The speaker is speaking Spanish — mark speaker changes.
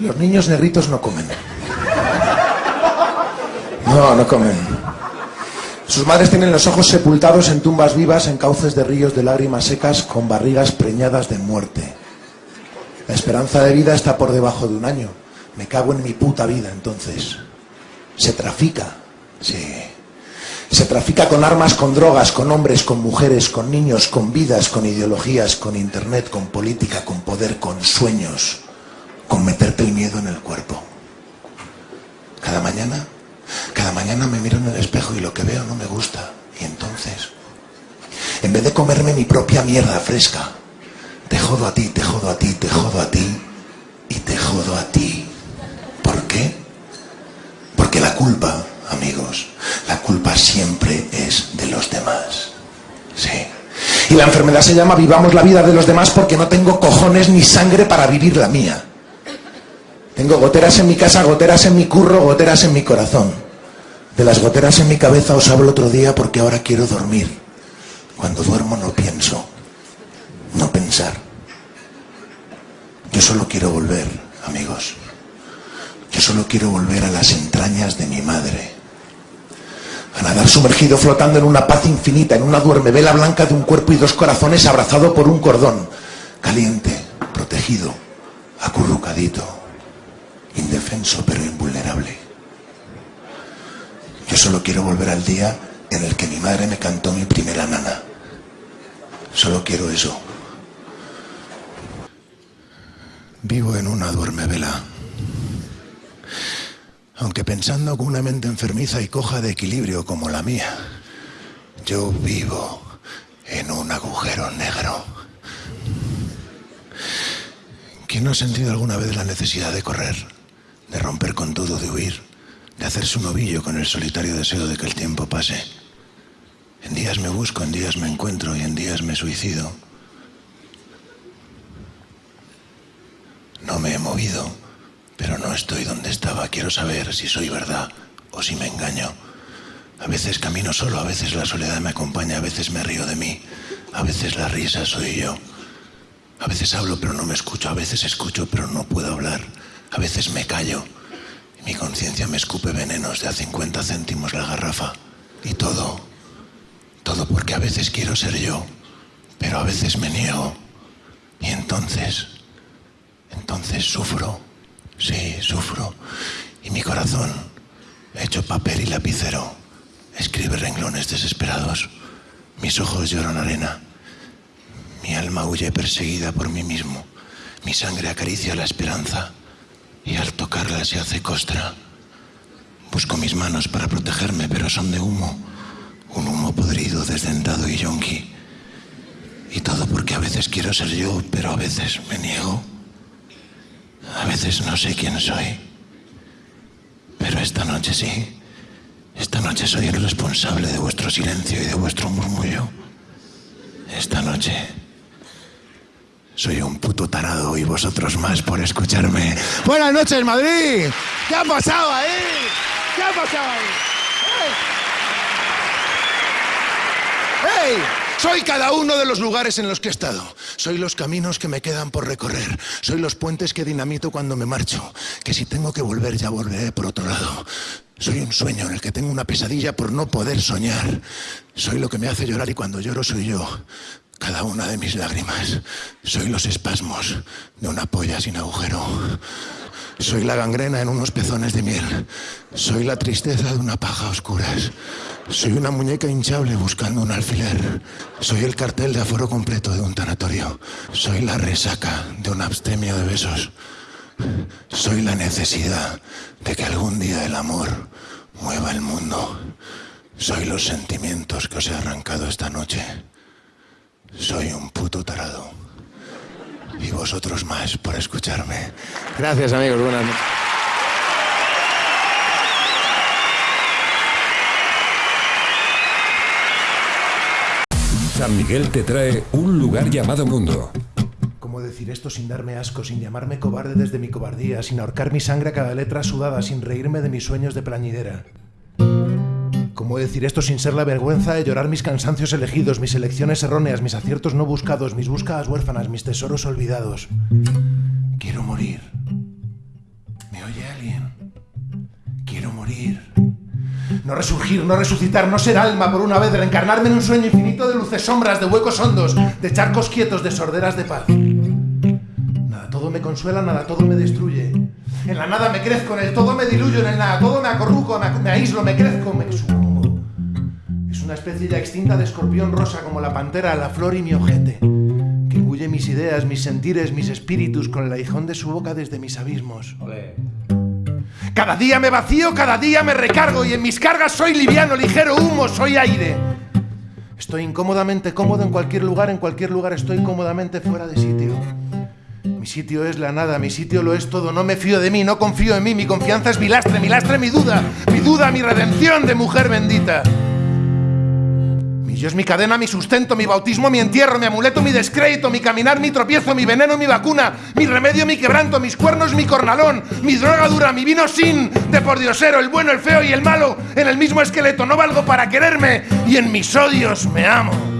Speaker 1: Los niños negritos no comen. No, no comen. Sus madres tienen los ojos sepultados en tumbas vivas, en cauces de ríos de lágrimas secas, con barrigas preñadas de muerte. La esperanza de vida está por debajo de un año. Me cago en mi puta vida, entonces. Se trafica, sí. Se trafica con armas, con drogas, con hombres, con mujeres, con niños, con vidas, con ideologías, con internet, con política, con poder, con sueños, con meterte el miedo en el cuerpo. Cada mañana, cada mañana me miro en el espejo y lo que veo no me gusta. Y entonces, en vez de comerme mi propia mierda fresca, te jodo a ti, te jodo a ti, te jodo a ti y te jodo a ti. ¿Por qué? Porque la culpa, amigos, la culpa siempre es de los demás. Sí. Y la enfermedad se llama vivamos la vida de los demás porque no tengo cojones ni sangre para vivir la mía. Tengo goteras en mi casa, goteras en mi curro, goteras en mi corazón. De las goteras en mi cabeza os hablo otro día porque ahora quiero dormir. Cuando duermo no pienso no pensar. Yo solo quiero volver, amigos. Yo solo quiero volver a las entrañas de mi madre. A nadar sumergido flotando en una paz infinita, en una duermevela blanca de un cuerpo y dos corazones abrazado por un cordón. Caliente, protegido, acurrucadito, indefenso pero invulnerable. Yo solo quiero volver al día en el que mi madre me cantó mi primera nana. Solo quiero eso. Vivo en una duermevela. Aunque pensando con una mente enfermiza y coja de equilibrio como la mía, yo vivo en un agujero negro. ¿Quién no ha sentido alguna vez la necesidad de correr, de romper con todo, de huir, de hacerse un ovillo con el solitario deseo de que el tiempo pase? En días me busco, en días me encuentro y en días me suicido. No me he movido, pero no estoy donde estaba. Quiero saber si soy verdad o si me engaño. A veces camino solo, a veces la soledad me acompaña, a veces me río de mí, a veces la risa soy yo. A veces hablo pero no me escucho, a veces escucho pero no puedo hablar, a veces me callo. Y mi conciencia me escupe venenos de a 50 céntimos la garrafa. Y todo, todo porque a veces quiero ser yo, pero a veces me niego. Y entonces entonces sufro, sí, sufro. Y mi corazón, hecho papel y lapicero, escribe renglones desesperados. Mis ojos lloran arena. Mi alma huye perseguida por mí mismo. Mi sangre acaricia la esperanza y al tocarla se hace costra. Busco mis manos para protegerme, pero son de humo. Un humo podrido, desdentado y yonki. Y todo porque a veces quiero ser yo, pero a veces me niego. A veces no sé quién soy, pero esta noche sí. Esta noche soy el responsable de vuestro silencio y de vuestro murmullo. Esta noche soy un puto tarado y vosotros más por escucharme. Buenas noches, Madrid. ¿Qué ha pasado ahí? ¿Qué ha pasado ahí? ¡Hey! Soy cada uno de los lugares en los que he estado. Soy los caminos que me quedan por recorrer. Soy los puentes que dinamito cuando me marcho. Que si tengo que volver ya volveré por otro lado. Soy un sueño en el que tengo una pesadilla por no poder soñar. Soy lo que me hace llorar y cuando lloro soy yo. Cada una de mis lágrimas. Soy los espasmos de una polla sin agujero. Soy la gangrena en unos pezones de miel. Soy la tristeza de una paja a oscuras. Soy una muñeca hinchable buscando un alfiler. Soy el cartel de aforo completo de un tanatorio. Soy la resaca de un abstemio de besos. Soy la necesidad de que algún día el amor mueva el mundo. Soy los sentimientos que os he arrancado esta noche. Soy un puto tarado. Y vosotros más por escucharme. Gracias amigos, buenas noches.
Speaker 2: San Miguel te trae un lugar llamado mundo.
Speaker 1: ¿Cómo decir esto sin darme asco, sin llamarme cobarde desde mi cobardía, sin ahorcar mi sangre a cada letra sudada, sin reírme de mis sueños de plañidera? ¿Cómo decir esto sin ser la vergüenza de llorar mis cansancios elegidos, mis elecciones erróneas, mis aciertos no buscados, mis búsquedas huérfanas, mis tesoros olvidados? Quiero morir. morir. No resurgir, no resucitar, no ser alma por una vez, reencarnarme en un sueño infinito de luces sombras, de huecos hondos, de charcos quietos, de sorderas de paz. Nada todo me consuela, nada todo me destruye. En la nada me crezco, en el todo me diluyo, en el nada todo me acorruco, me, me aíslo, me crezco, me sucumbo. Una especie ya extinta de escorpión rosa como la pantera, la flor y mi ojete, que engulle mis ideas, mis sentires, mis espíritus con el aguijón de su boca desde mis abismos. Cada día me vacío, cada día me recargo y en mis cargas soy liviano, ligero humo, soy aire. Estoy incómodamente cómodo en cualquier lugar, en cualquier lugar estoy cómodamente fuera de sitio. Mi sitio es la nada, mi sitio lo es todo, no me fío de mí, no confío en mí, mi confianza es mi lastre, mi lastre mi duda, mi duda mi redención de mujer bendita. Es mi cadena, mi sustento, mi bautismo, mi entierro, mi amuleto, mi descrédito, mi caminar, mi tropiezo, mi veneno, mi vacuna, mi remedio, mi quebranto, mis cuernos, mi cornalón, mi droga dura, mi vino sin, de por diosero, el bueno, el feo y el malo, en el mismo esqueleto, no valgo para quererme y en mis odios me amo.